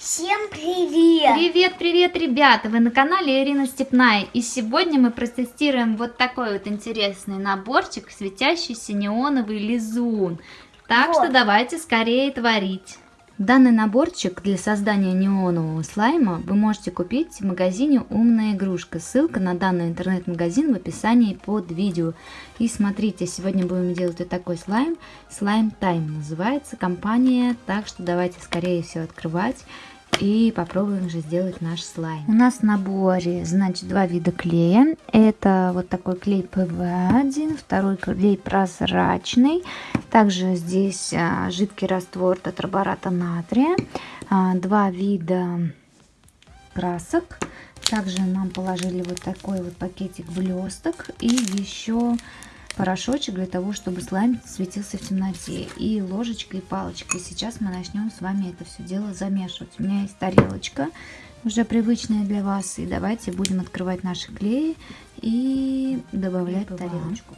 Всем привет! Привет, привет, ребята! Вы на канале Ирина Степная. И сегодня мы протестируем вот такой вот интересный наборчик, светящийся неоновый лизун. Так вот. что давайте скорее творить. Данный наборчик для создания неонового слайма вы можете купить в магазине «Умная игрушка». Ссылка на данный интернет-магазин в описании под видео. И смотрите, сегодня будем делать вот такой слайм. Slime Time называется компания, так что давайте скорее все открывать и попробуем же сделать наш слайм. У нас в наборе, значит, два вида клея. Это вот такой клей ПВА, второй клей прозрачный. Также здесь а, жидкий раствор тетрабората натрия. А, два вида красок. Также нам положили вот такой вот пакетик блесток и еще порошочек для того, чтобы слайм светился в темноте. И ложечкой и палочкой. Сейчас мы начнем с вами это все дело замешивать. У меня есть тарелочка, уже привычная для вас. И давайте будем открывать наши клеи и добавлять тарелочку.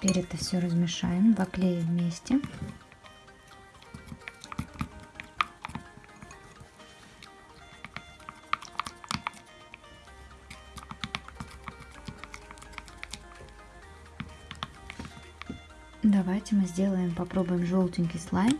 Теперь это все размешаем, два клея вместе. Давайте мы сделаем, попробуем желтенький слайм.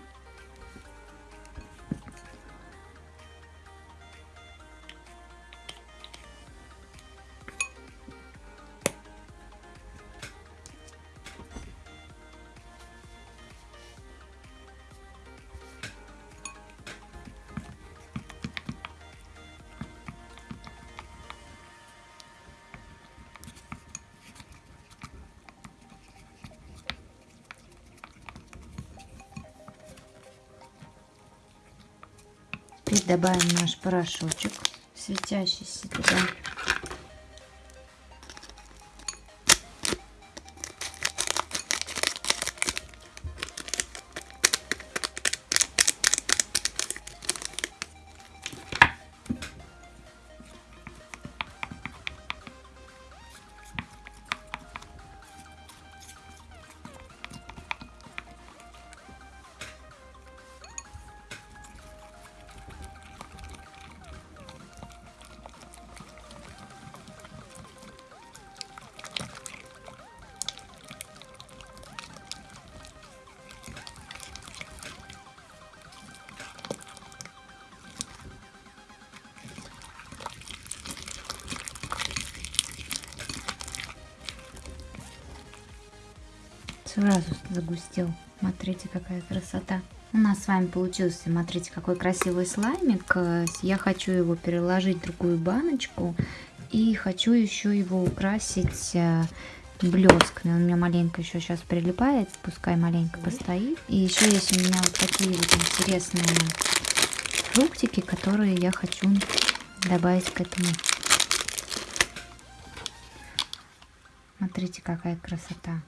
Теперь добавим наш порошочек светящийся туда. Сразу загустел. Смотрите, какая красота. У нас с вами получился, смотрите, какой красивый слаймик. Я хочу его переложить в другую баночку. И хочу еще его украсить э, блесками. Он у меня маленько еще сейчас прилипает, пускай маленько постоит. И еще есть у меня вот такие вот интересные фруктики, которые я хочу добавить к этому. Смотрите, какая красота.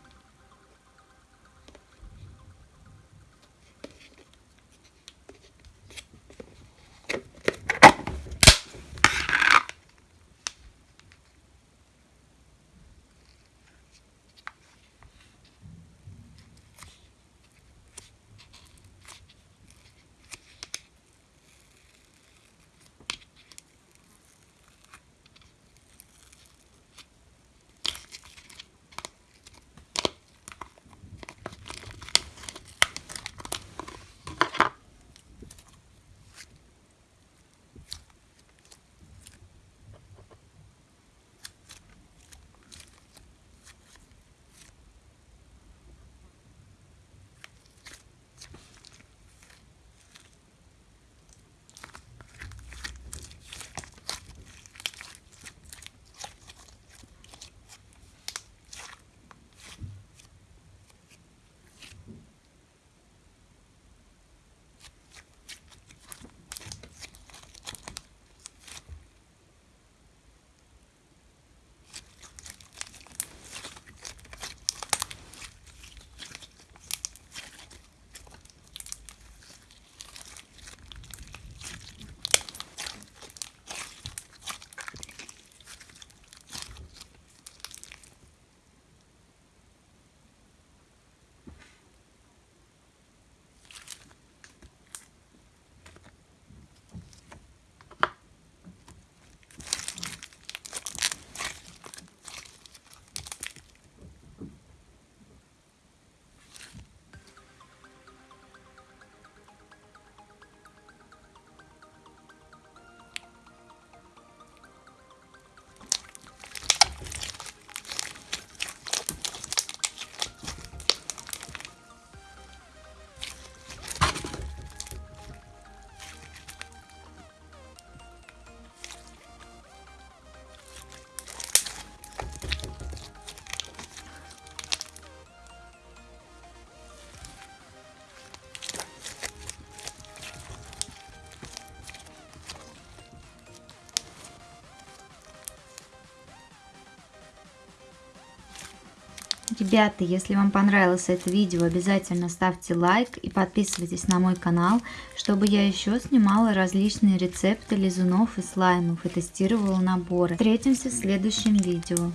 Ребята, если вам понравилось это видео, обязательно ставьте лайк и подписывайтесь на мой канал, чтобы я еще снимала различные рецепты лизунов и слаймов и тестировала наборы. Встретимся в следующем видео.